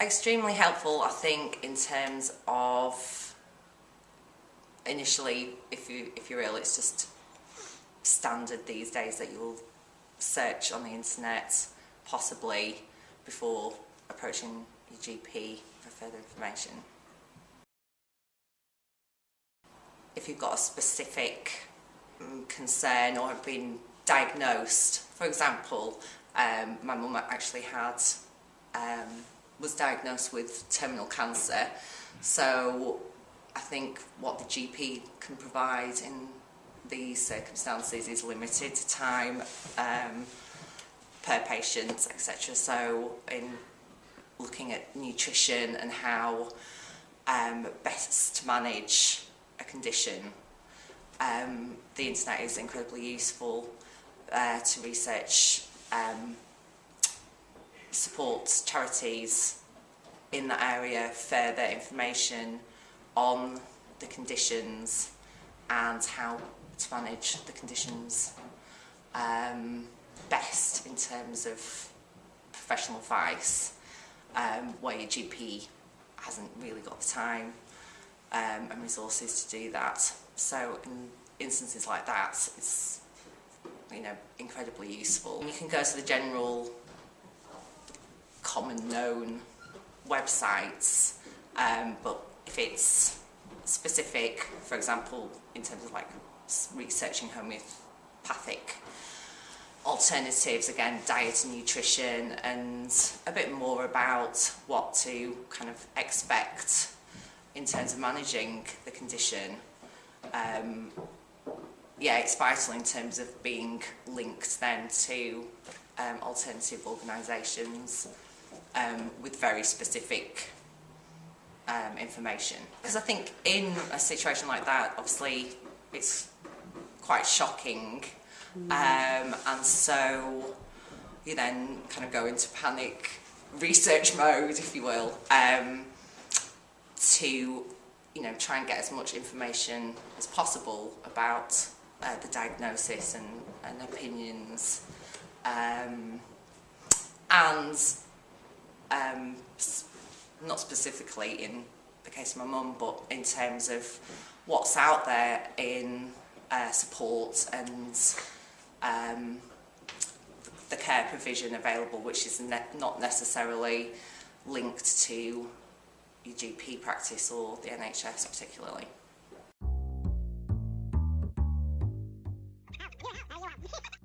extremely helpful, I think, in terms of initially, if you if you're ill, it's just standard these days that you'll search on the internet, possibly before approaching your GP for further information. If you've got a specific um, concern or have been diagnosed, for example, um, my mum actually had um, was diagnosed with terminal cancer. So I think what the GP can provide in these circumstances is limited time um, per patient, etc. So in looking at nutrition and how um, best to manage a condition, um, the internet is incredibly useful uh, to research um, support charities in that area further information on the conditions and how to manage the conditions um, best in terms of professional advice um, where your GP hasn't really got the time um, and resources to do that. So in instances like that, it's you know incredibly useful. You can go to the general common known websites, um, but if it's specific, for example, in terms of like researching homeopathic alternatives, again, diet and nutrition, and a bit more about what to kind of expect in terms of managing the condition. Um, yeah, it's vital in terms of being linked then to um, alternative organisations um, with very specific um, information. Because I think in a situation like that, obviously, it's quite shocking. Um, and so you then kind of go into panic research mode, if you will, um, to you know try and get as much information as possible about uh, the diagnosis and, and opinions. Um, and um, not specifically in the case of my mum, but in terms of what's out there in uh, support and um, the care provision available, which is ne not necessarily linked to your GP practice or the NHS particularly.